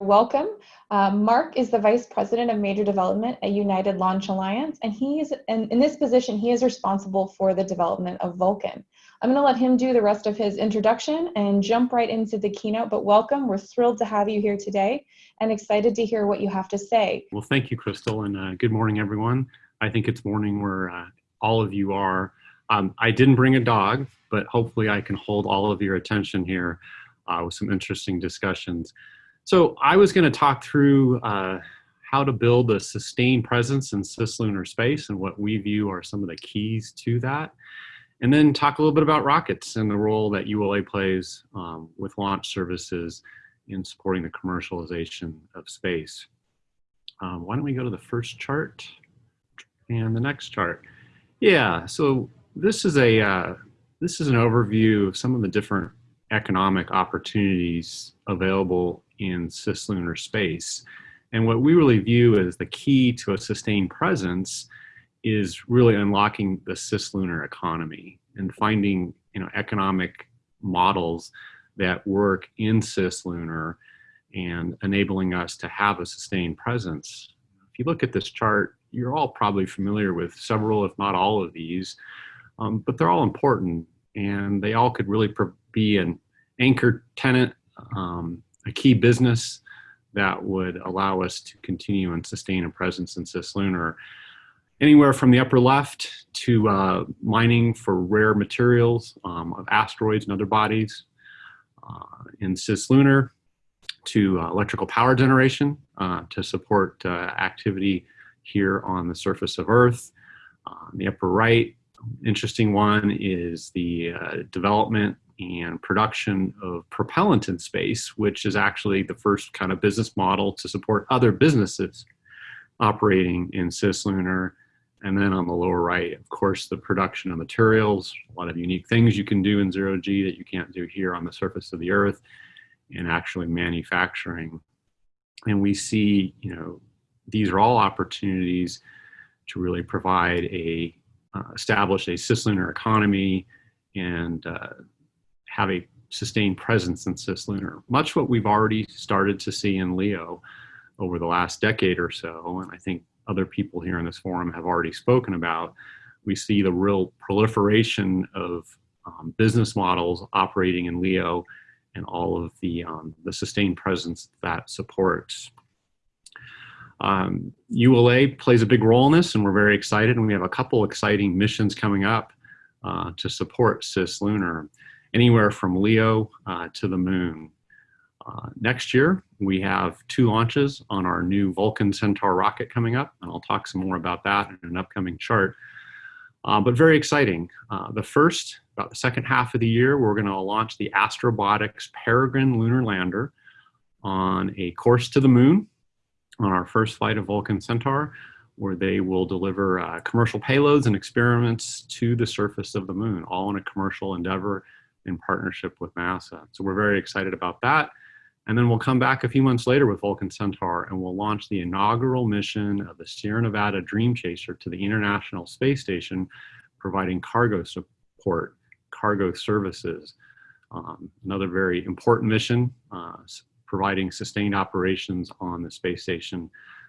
Welcome. Uh, Mark is the Vice President of Major Development at United Launch Alliance, and he is in, in this position, he is responsible for the development of Vulcan. I'm going to let him do the rest of his introduction and jump right into the keynote, but welcome. We're thrilled to have you here today and excited to hear what you have to say. Well, thank you, Crystal, and uh, good morning, everyone. I think it's morning where uh, all of you are. Um, I didn't bring a dog, but hopefully I can hold all of your attention here uh, with some interesting discussions. So I was going to talk through uh, how to build a sustained presence in cislunar space and what we view are some of the keys to that. And then talk a little bit about rockets and the role that ULA plays um, with launch services in supporting the commercialization of space. Um, why don't we go to the first chart and the next chart? Yeah, so this is a uh, this is an overview of some of the different economic opportunities available in cislunar space. And what we really view as the key to a sustained presence is really unlocking the cislunar economy and finding you know economic models that work in cislunar and enabling us to have a sustained presence. If you look at this chart, you're all probably familiar with several, if not all of these, um, but they're all important and they all could really be an anchor tenant um, a key business that would allow us to continue and sustain a presence in cislunar. Anywhere from the upper left to uh, mining for rare materials um, of asteroids and other bodies uh, in cislunar to uh, electrical power generation uh, to support uh, activity here on the surface of Earth. Uh, the upper right, interesting one is the development and production of propellant in space, which is actually the first kind of business model to support other businesses operating in cislunar. And then on the lower right, of course, the production of materials, a lot of unique things you can do in zero G that you can't do here on the surface of the Earth, and actually manufacturing. And we see, you know, these are all opportunities to really provide a, uh, establish a cislunar economy and uh, have a sustained presence in cislunar. Much what we've already started to see in LEO over the last decade or so, and I think other people here in this forum have already spoken about, we see the real proliferation of um, business models operating in LEO and all of the, um, the sustained presence that supports. Um, ULA plays a big role in this and we're very excited and we have a couple exciting missions coming up uh, to support cislunar anywhere from LEO uh, to the moon. Uh, next year, we have two launches on our new Vulcan Centaur rocket coming up, and I'll talk some more about that in an upcoming chart. Uh, but very exciting. Uh, the first, about the second half of the year, we're going to launch the Astrobotics Peregrine Lunar Lander on a course to the moon on our first flight of Vulcan Centaur, where they will deliver uh, commercial payloads and experiments to the surface of the moon, all in a commercial endeavor in partnership with NASA. So we're very excited about that. And then we'll come back a few months later with Vulcan Centaur and we'll launch the inaugural mission of the Sierra Nevada Dream Chaser to the International Space Station, providing cargo support, cargo services. Um, another very important mission, uh, providing sustained operations on the space station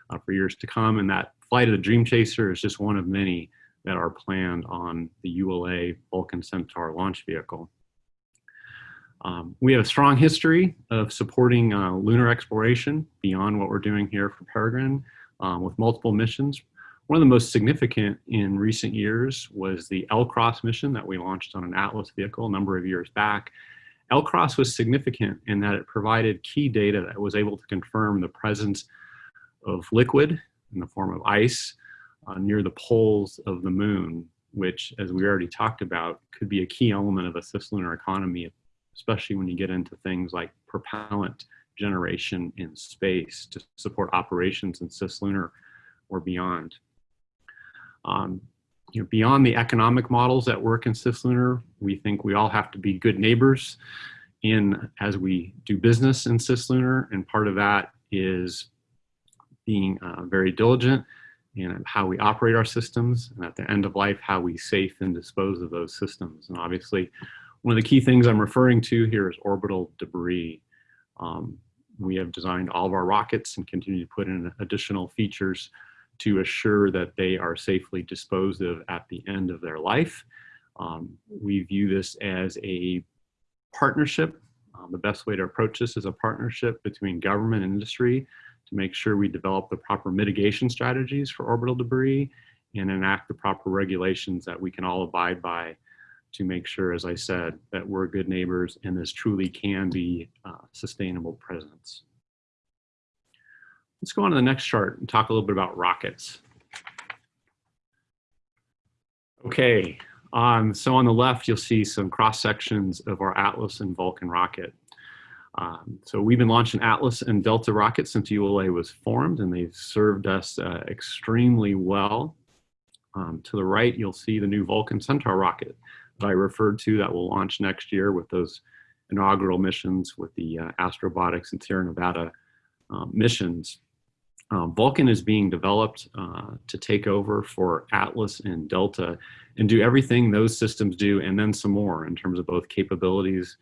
uh, for years to come. And that flight of the Dream Chaser is just one of many that are planned on the ULA Vulcan Centaur launch vehicle. Um, we have a strong history of supporting uh, lunar exploration beyond what we're doing here for Peregrine um, with multiple missions. One of the most significant in recent years was the LCROSS mission that we launched on an Atlas vehicle a number of years back. LCROSS was significant in that it provided key data that was able to confirm the presence of liquid in the form of ice uh, near the poles of the moon, which, as we already talked about, could be a key element of a cislunar economy especially when you get into things like propellant generation in space to support operations in cislunar or beyond. Um, you know, beyond the economic models that work in cislunar, we think we all have to be good neighbors in as we do business in cislunar, and part of that is being uh, very diligent in how we operate our systems, and at the end of life, how we safe and dispose of those systems. And obviously, one of the key things I'm referring to here is orbital debris. Um, we have designed all of our rockets and continue to put in additional features to assure that they are safely disposed of at the end of their life. Um, we view this as a partnership. Um, the best way to approach this is a partnership between government and industry to make sure we develop the proper mitigation strategies for orbital debris and enact the proper regulations that we can all abide by to make sure, as I said, that we're good neighbors and this truly can be uh, sustainable presence. Let's go on to the next chart and talk a little bit about rockets. Okay, um, so on the left, you'll see some cross sections of our Atlas and Vulcan rocket. Um, so we've been launching Atlas and Delta rockets since ULA was formed, and they've served us uh, extremely well. Um, to the right, you'll see the new Vulcan Centaur rocket that I referred to that will launch next year with those inaugural missions with the uh, Astrobotics and Sierra Nevada um, missions. Um, Vulcan is being developed uh, to take over for Atlas and Delta and do everything those systems do and then some more in terms of both capabilities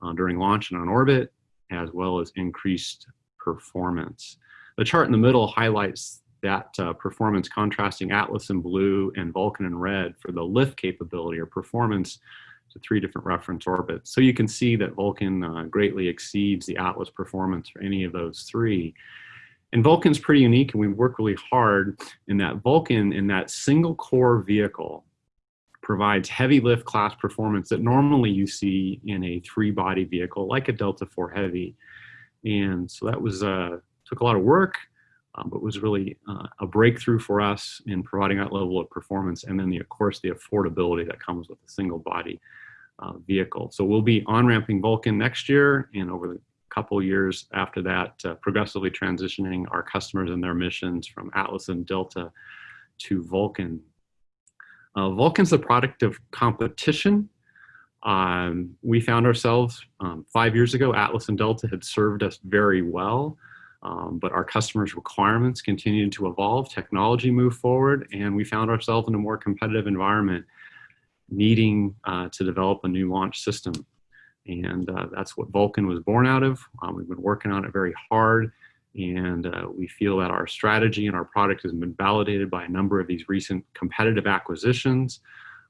uh, during launch and on orbit, as well as increased performance. The chart in the middle highlights that uh, performance contrasting Atlas in blue and Vulcan in red for the lift capability or performance to three different reference orbits. So you can see that Vulcan uh, greatly exceeds the Atlas performance for any of those three. And Vulcan's pretty unique and we work really hard in that Vulcan in that single core vehicle provides heavy lift class performance that normally you see in a three body vehicle like a Delta 4 Heavy. And so that was, uh, took a lot of work, um, but was really uh, a breakthrough for us in providing that level of performance. And then the, of course, the affordability that comes with a single body uh, vehicle. So we'll be on ramping Vulcan next year and over the couple years after that, uh, progressively transitioning our customers and their missions from Atlas and Delta to Vulcan. Uh, Vulcan's the product of competition. Um, we found ourselves um, five years ago, Atlas and Delta had served us very well, um, but our customers' requirements continued to evolve, technology moved forward, and we found ourselves in a more competitive environment needing uh, to develop a new launch system. And uh, that's what Vulcan was born out of. Um, we've been working on it very hard and uh, we feel that our strategy and our product has been validated by a number of these recent competitive acquisitions.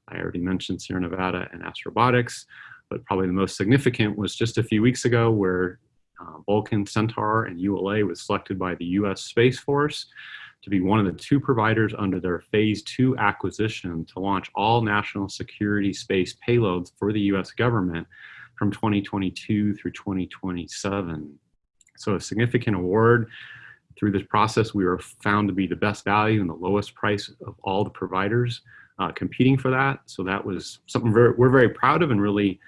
I already mentioned Sierra Nevada and Astrobotics, but probably the most significant was just a few weeks ago where uh, Vulcan Centaur and ULA was selected by the US Space Force to be one of the two providers under their phase two acquisition to launch all national security space payloads for the US government from 2022 through 2027. So a significant award. Through this process, we were found to be the best value and the lowest price of all the providers uh, competing for that. So that was something very, we're very proud of and really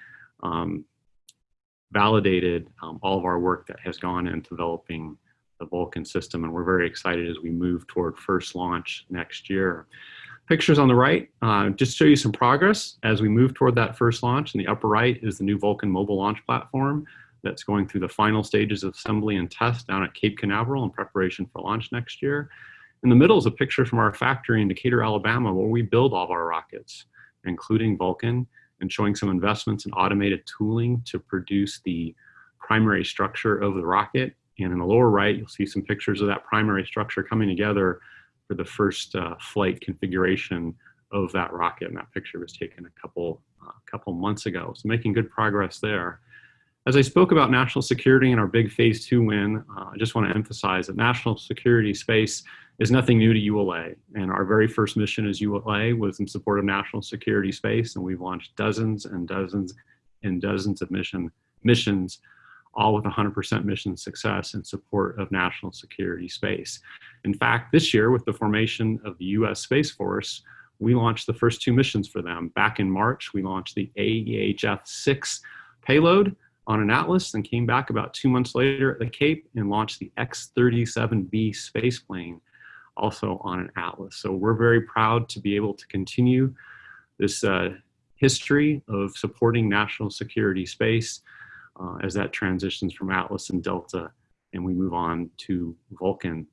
um, validated um, all of our work that has gone into developing the Vulcan system. And we're very excited as we move toward first launch next year. Pictures on the right uh, just show you some progress as we move toward that first launch. In the upper right is the new Vulcan mobile launch platform that's going through the final stages of assembly and test down at Cape Canaveral in preparation for launch next year. In the middle is a picture from our factory in Decatur, Alabama, where we build all of our rockets, including Vulcan, and showing some investments in automated tooling to produce the primary structure of the rocket. And in the lower right, you'll see some pictures of that primary structure coming together for the first uh, flight configuration of that rocket. And that picture was taken a couple, uh, couple months ago. So making good progress there. As I spoke about national security and our big phase two win, uh, I just want to emphasize that national security space is nothing new to ULA. And our very first mission as ULA was in support of national security space. And we've launched dozens and dozens and dozens of mission missions all with 100% mission success in support of national security space. In fact, this year with the formation of the US Space Force, we launched the first two missions for them. Back in March, we launched the AEHF-6 payload on an Atlas and came back about two months later at the Cape and launched the X-37B spaceplane also on an Atlas. So we're very proud to be able to continue this uh, history of supporting national security space uh, as that transitions from Atlas and Delta and we move on to Vulcan.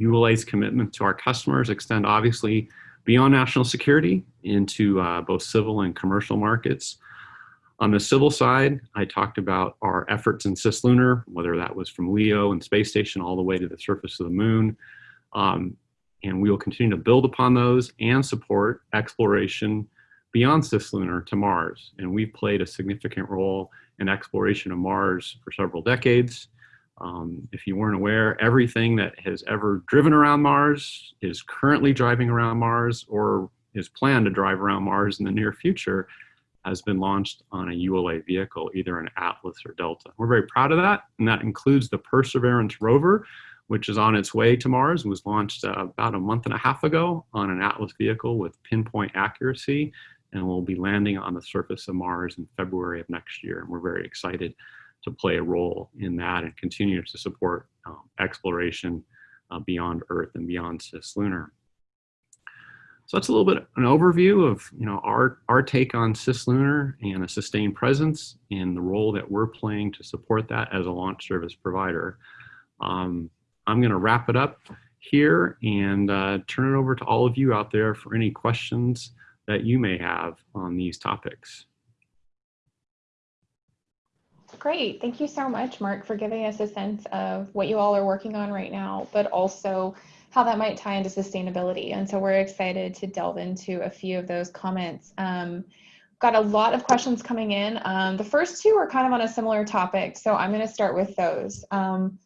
ULA's commitment to our customers extend obviously beyond national security into uh, both civil and commercial markets. On the civil side, I talked about our efforts in cislunar, whether that was from LEO and space station all the way to the surface of the moon. Um, and we will continue to build upon those and support exploration beyond cislunar to Mars. And we've played a significant role in exploration of Mars for several decades. Um, if you weren't aware, everything that has ever driven around Mars is currently driving around Mars or is planned to drive around Mars in the near future has been launched on a ULA vehicle, either an Atlas or Delta. We're very proud of that, and that includes the Perseverance rover, which is on its way to Mars was launched uh, about a month and a half ago on an Atlas vehicle with pinpoint accuracy, and will be landing on the surface of Mars in February of next year. And we're very excited to play a role in that and continue to support um, exploration uh, beyond Earth and beyond cislunar. So that's a little bit an overview of you know our our take on cislunar and a sustained presence and the role that we're playing to support that as a launch service provider. Um, I'm going to wrap it up here and uh, turn it over to all of you out there for any questions that you may have on these topics. Great. Thank you so much, Mark, for giving us a sense of what you all are working on right now, but also how that might tie into sustainability. And so we're excited to delve into a few of those comments. Um, got a lot of questions coming in. Um, the first two are kind of on a similar topic, so I'm going to start with those. Um,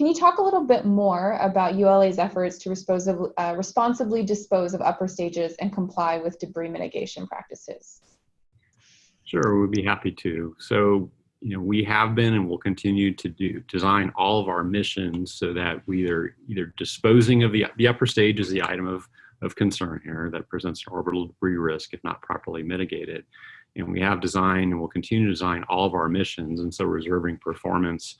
can you talk a little bit more about ULA's efforts to responsibly, uh, responsibly dispose of upper stages and comply with debris mitigation practices? Sure, we'd be happy to. So you know, we have been and will continue to do design all of our missions so that we are either disposing of the, the upper stage is the item of, of concern here that presents an orbital debris risk if not properly mitigated. And we have designed and will continue to design all of our missions and so reserving performance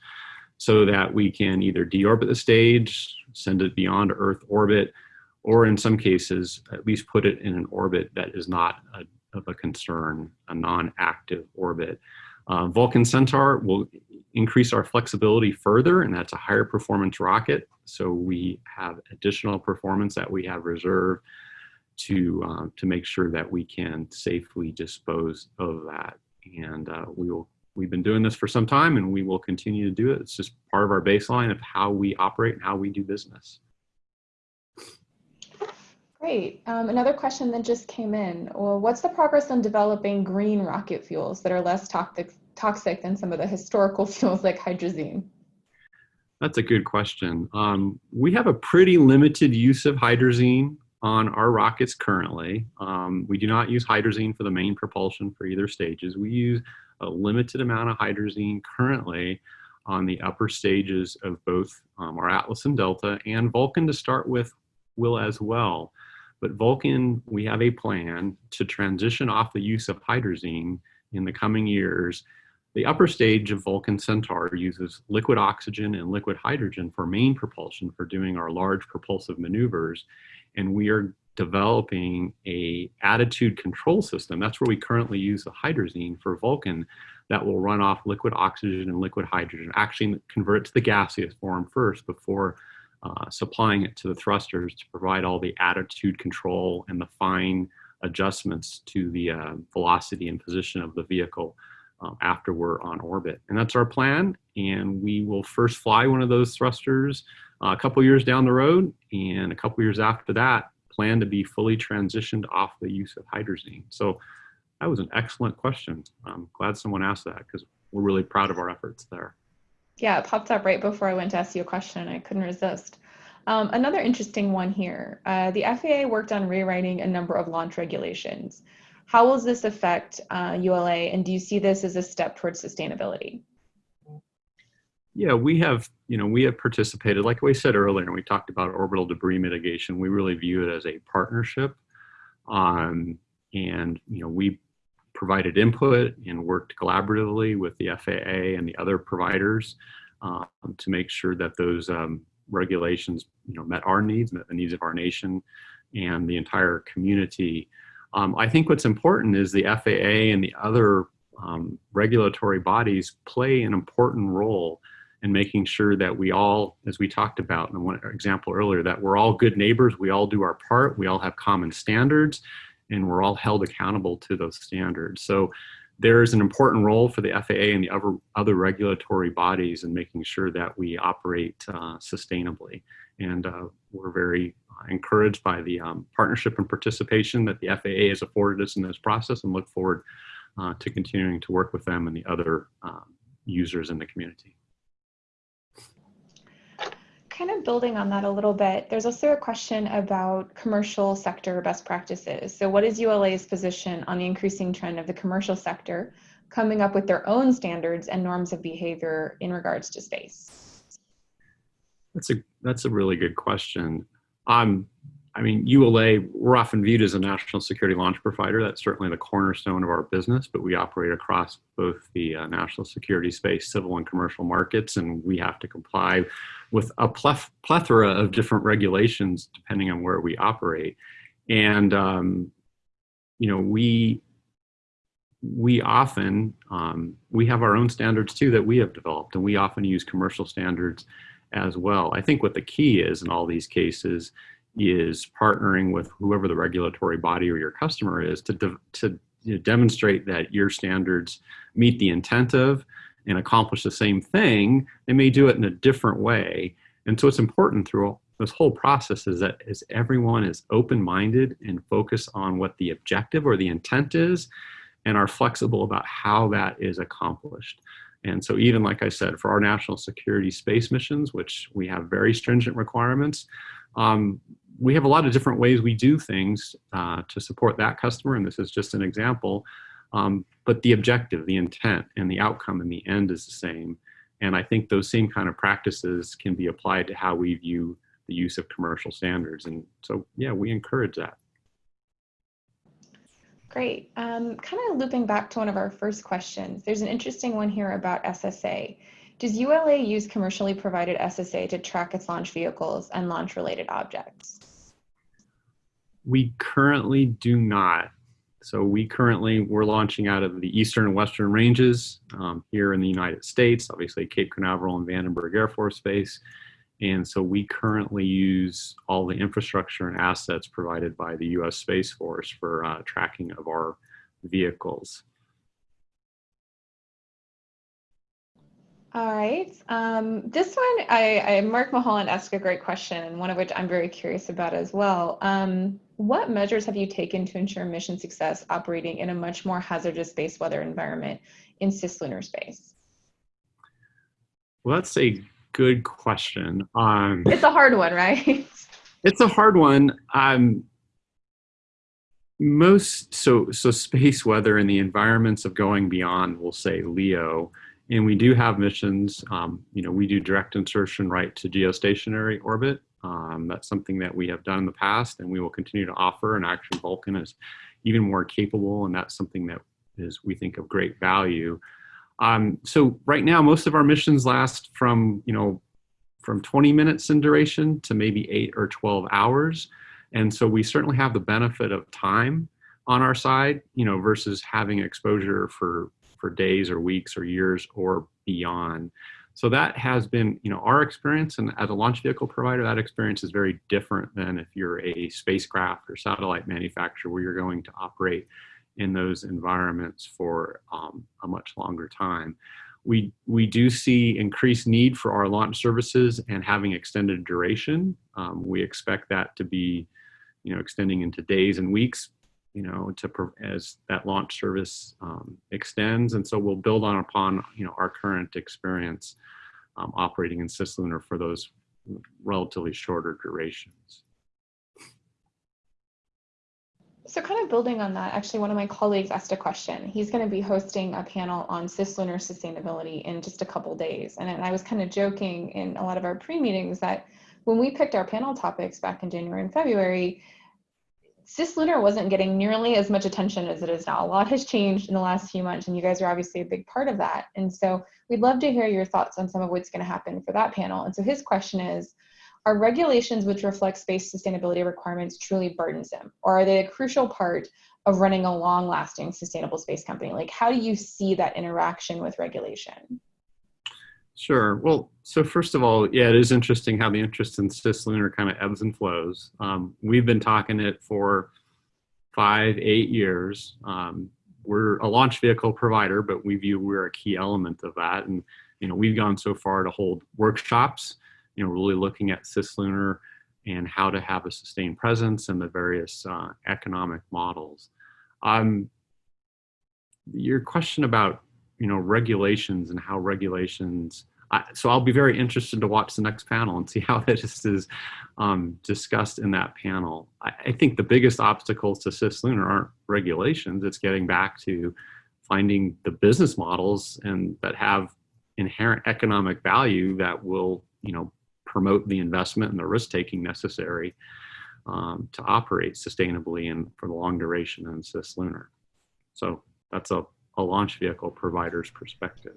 so that we can either deorbit the stage, send it beyond Earth orbit, or in some cases, at least put it in an orbit that is not a, of a concern, a non-active orbit. Uh, Vulcan Centaur will increase our flexibility further, and that's a higher performance rocket. So we have additional performance that we have reserved to, uh, to make sure that we can safely dispose of that. And uh, we will, we've been doing this for some time and we will continue to do it. It's just part of our baseline of how we operate and how we do business. Great. Um, another question that just came in. Well, what's the progress on developing green rocket fuels that are less toxic, toxic than some of the historical fuels like hydrazine? That's a good question. Um, we have a pretty limited use of hydrazine on our rockets currently. Um, we do not use hydrazine for the main propulsion for either stages. We use a limited amount of hydrazine currently on the upper stages of both um, our Atlas and Delta and Vulcan to start with will as well. But Vulcan, we have a plan to transition off the use of hydrazine in the coming years. The upper stage of Vulcan Centaur uses liquid oxygen and liquid hydrogen for main propulsion for doing our large propulsive maneuvers. And we are developing a attitude control system. That's where we currently use the hydrazine for Vulcan that will run off liquid oxygen and liquid hydrogen, actually convert to the gaseous form first before uh, supplying it to the thrusters to provide all the attitude control and the fine adjustments to the uh, velocity and position of the vehicle um, after we're on orbit. And that's our plan. And we will first fly one of those thrusters uh, a couple years down the road. And a couple years after that, plan to be fully transitioned off the use of hydrazine. So that was an excellent question. I'm glad someone asked that because we're really proud of our efforts there. Yeah, it popped up right before I went to ask you a question. I couldn't resist. Um, another interesting one here. Uh, the FAA worked on rewriting a number of launch regulations. How will this affect uh, ULA, and do you see this as a step towards sustainability? Yeah, we have, you know, we have participated, like we said earlier, and we talked about orbital debris mitigation. We really view it as a partnership. Um, and, you know, we provided input and worked collaboratively with the FAA and the other providers um, to make sure that those um, regulations you know, met our needs, met the needs of our nation and the entire community. Um, I think what's important is the FAA and the other um, regulatory bodies play an important role in making sure that we all, as we talked about in one example earlier, that we're all good neighbors, we all do our part, we all have common standards, and we're all held accountable to those standards. So there is an important role for the FAA and the other, other regulatory bodies in making sure that we operate uh, sustainably. And uh, we're very encouraged by the um, partnership and participation that the FAA has afforded us in this process and look forward uh, to continuing to work with them and the other um, users in the community. Kind of building on that a little bit, there's also a question about commercial sector best practices. So what is ULA's position on the increasing trend of the commercial sector coming up with their own standards and norms of behavior in regards to space? That's a, that's a really good question. Um, I mean, ULA, we're often viewed as a national security launch provider. That's certainly the cornerstone of our business, but we operate across both the uh, national security space, civil and commercial markets, and we have to comply with a plethora of different regulations depending on where we operate. And, um, you know, we, we often, um, we have our own standards too that we have developed, and we often use commercial standards as well. I think what the key is in all these cases is partnering with whoever the regulatory body or your customer is to, de to you know, demonstrate that your standards meet the intent of and accomplish the same thing. They may do it in a different way. And so it's important through this whole process is that is everyone is open-minded and focused on what the objective or the intent is and are flexible about how that is accomplished. And so even like I said, for our national security space missions, which we have very stringent requirements, um, we have a lot of different ways we do things uh, to support that customer, and this is just an example. Um, but the objective, the intent, and the outcome in the end is the same. And I think those same kind of practices can be applied to how we view the use of commercial standards. And so, yeah, we encourage that. Great. Um, kind of looping back to one of our first questions, there's an interesting one here about SSA. Does ULA use commercially provided SSA to track its launch vehicles and launch related objects? We currently do not. So we currently, we're launching out of the eastern and western ranges um, here in the United States, obviously Cape Canaveral and Vandenberg Air Force Base. And so we currently use all the infrastructure and assets provided by the US Space Force for uh, tracking of our vehicles. All right. Um, this one, I, I, Mark Mulholland asked a great question, and one of which I'm very curious about as well. Um, what measures have you taken to ensure mission success operating in a much more hazardous space weather environment in cislunar space? Well, that's a good question. Um, it's a hard one, right? it's a hard one. Um, most so so space weather and the environments of going beyond, we'll say LEO, and we do have missions. Um, you know, we do direct insertion right to geostationary orbit. Um, that's something that we have done in the past, and we will continue to offer. And actually, Vulcan is even more capable, and that's something that is we think of great value. Um, so right now, most of our missions last from, you know, from 20 minutes in duration to maybe eight or 12 hours. And so we certainly have the benefit of time on our side, you know, versus having exposure for, for days or weeks or years or beyond. So that has been, you know, our experience and as a launch vehicle provider, that experience is very different than if you're a spacecraft or satellite manufacturer where you're going to operate in those environments for um, a much longer time. We, we do see increased need for our launch services and having extended duration. Um, we expect that to be, you know, extending into days and weeks, you know, to as that launch service um, extends. And so we'll build on upon, you know, our current experience um, operating in cislunar for those relatively shorter durations. So kind of building on that, actually one of my colleagues asked a question. He's going to be hosting a panel on cislunar sustainability in just a couple days. And I was kind of joking in a lot of our pre-meetings that when we picked our panel topics back in January and February, cislunar wasn't getting nearly as much attention as it is now. A lot has changed in the last few months and you guys are obviously a big part of that. And so we'd love to hear your thoughts on some of what's going to happen for that panel. And so his question is, are regulations which reflect space sustainability requirements truly burdensome, or are they a crucial part of running a long-lasting sustainable space company? Like, how do you see that interaction with regulation? Sure. Well, so first of all, yeah, it is interesting how the interest in cislunar kind of ebbs and flows. Um, we've been talking it for five, eight years. Um, we're a launch vehicle provider, but we view we're a key element of that. And you know, we've gone so far to hold workshops, you know, really looking at cislunar and how to have a sustained presence and the various uh, economic models. Um, your question about you know regulations and how regulations I, so I'll be very interested to watch the next panel and see how this is um, discussed in that panel. I, I, think the biggest obstacles to cislunar aren't regulations. It's getting back to finding the business models and that have inherent economic value that will, you know, promote the investment and the risk taking necessary um, to operate sustainably and for the long duration in cislunar. So that's a, a launch vehicle provider's perspective.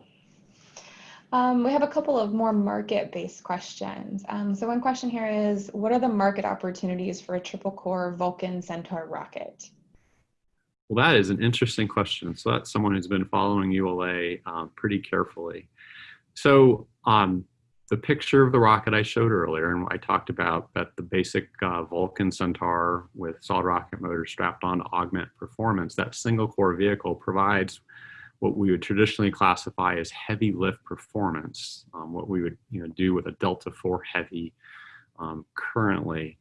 Um, we have a couple of more market-based questions. Um, so one question here is, what are the market opportunities for a triple core Vulcan Centaur rocket? Well, that is an interesting question. So that's someone who's been following ULA um, pretty carefully. So um, the picture of the rocket I showed earlier, and I talked about that the basic uh, Vulcan Centaur with solid rocket motor strapped on to augment performance, that single core vehicle provides what we would traditionally classify as heavy lift performance, um, what we would you know, do with a Delta 4 Heavy um, currently.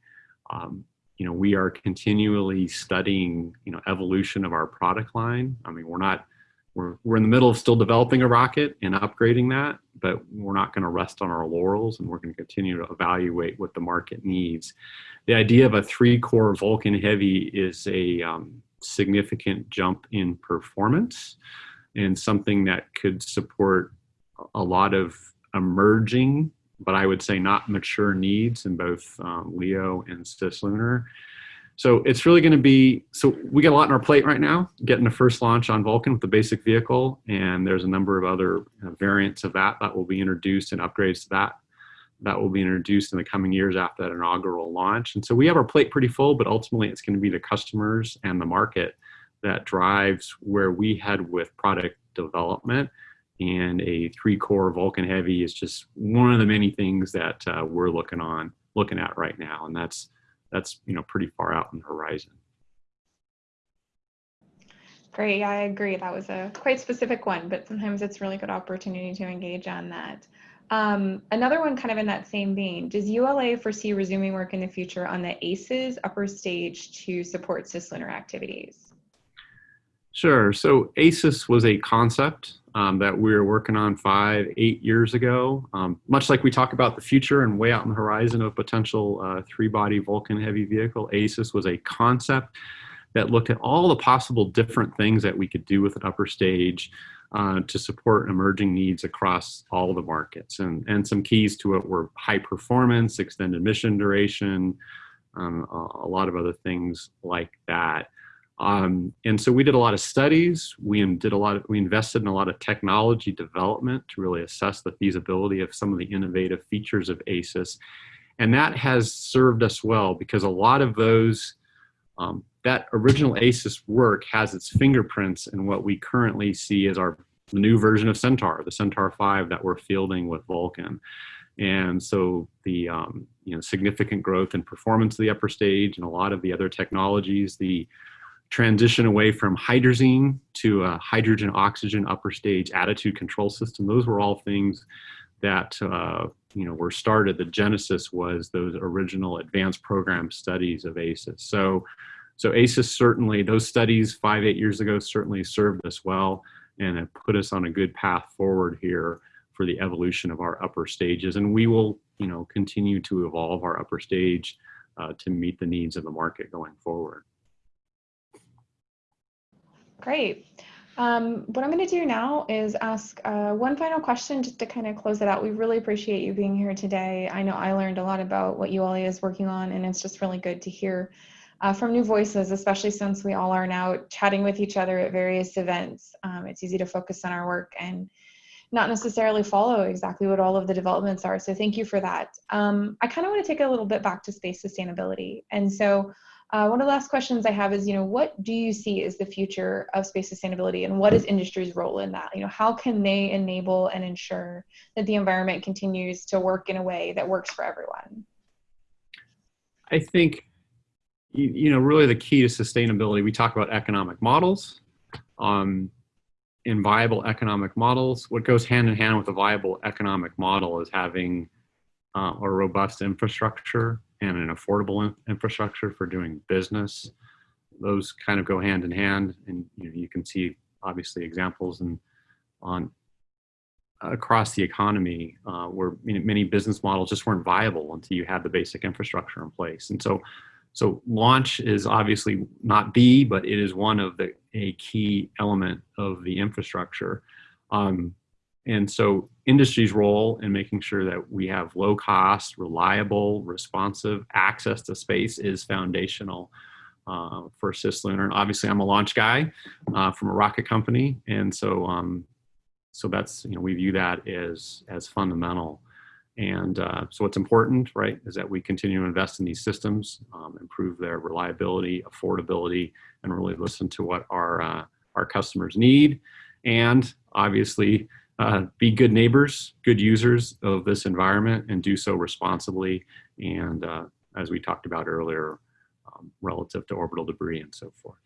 Um, you know, we are continually studying, you know, evolution of our product line. I mean, we're not, we're, we're in the middle of still developing a rocket and upgrading that, but we're not going to rest on our laurels and we're going to continue to evaluate what the market needs. The idea of a three core Vulcan Heavy is a um, significant jump in performance and something that could support a lot of emerging, but I would say not mature needs in both um, LEO and cislunar. So it's really going to be, so we got a lot on our plate right now, getting the first launch on Vulcan with the basic vehicle, and there's a number of other uh, variants of that that will be introduced and upgrades to that that will be introduced in the coming years after that inaugural launch. And so we have our plate pretty full, but ultimately it's going to be the customers and the market that drives where we head with product development. And a three core Vulcan Heavy is just one of the many things that uh, we're looking on, looking at right now. And that's, that's, you know, pretty far out in the horizon. Great, I agree. That was a quite specific one, but sometimes it's really good opportunity to engage on that. Um, another one kind of in that same vein, does ULA foresee resuming work in the future on the ACES upper stage to support cislunar activities? Sure. So ACES was a concept um, that we were working on five, eight years ago. Um, much like we talk about the future and way out in the horizon of potential uh, three-body Vulcan heavy vehicle, ACES was a concept that looked at all the possible different things that we could do with an upper stage uh, to support emerging needs across all the markets. And, and some keys to it were high performance, extended mission duration, um, a, a lot of other things like that. Um, and so we did a lot of studies. We did a lot. Of, we invested in a lot of technology development to really assess the feasibility of some of the innovative features of ACES, and that has served us well because a lot of those um, that original ACES work has its fingerprints in what we currently see as our new version of Centaur, the Centaur 5 that we're fielding with Vulcan. And so the um, you know significant growth in performance of the upper stage and a lot of the other technologies, the transition away from hydrazine to a hydrogen oxygen upper stage attitude control system. Those were all things that uh, you know were started. The genesis was those original advanced program studies of ACES. So, so ACES certainly those studies five eight years ago certainly served us well and have put us on a good path forward here for the evolution of our upper stages. And we will you know continue to evolve our upper stage uh, to meet the needs of the market going forward. Great. Um, what I'm going to do now is ask uh, one final question just to kind of close it out. We really appreciate you being here today. I know I learned a lot about what ULA is working on, and it's just really good to hear uh, from new voices, especially since we all are now chatting with each other at various events. Um, it's easy to focus on our work and not necessarily follow exactly what all of the developments are. So thank you for that. Um, I kind of want to take a little bit back to space sustainability. And so uh, one of the last questions I have is, you know, what do you see as the future of space sustainability and what is industry's role in that? You know, how can they enable and ensure that the environment continues to work in a way that works for everyone? I think, you, you know, really the key to sustainability, we talk about economic models, Um, in viable economic models, what goes hand in hand with a viable economic model is having uh, a robust infrastructure and an affordable in- infrastructure for doing business. Those kind of go hand in hand, and you, know, you can see obviously examples and on across the economy uh, where many business models just weren't viable until you had the basic infrastructure in place. And so, so launch is obviously not the, but it is one of the a key element of the infrastructure. Um, and so industry's role in making sure that we have low cost, reliable, responsive access to space is foundational uh, for cislunar. And obviously, I'm a launch guy uh, from a rocket company, and so um, so that's you know we view that as as fundamental. And uh, so what's important, right, is that we continue to invest in these systems, um, improve their reliability, affordability, and really listen to what our uh, our customers need, and obviously uh, be good neighbors, good users of this environment, and do so responsibly. And uh, as we talked about earlier, um, relative to orbital debris and so forth.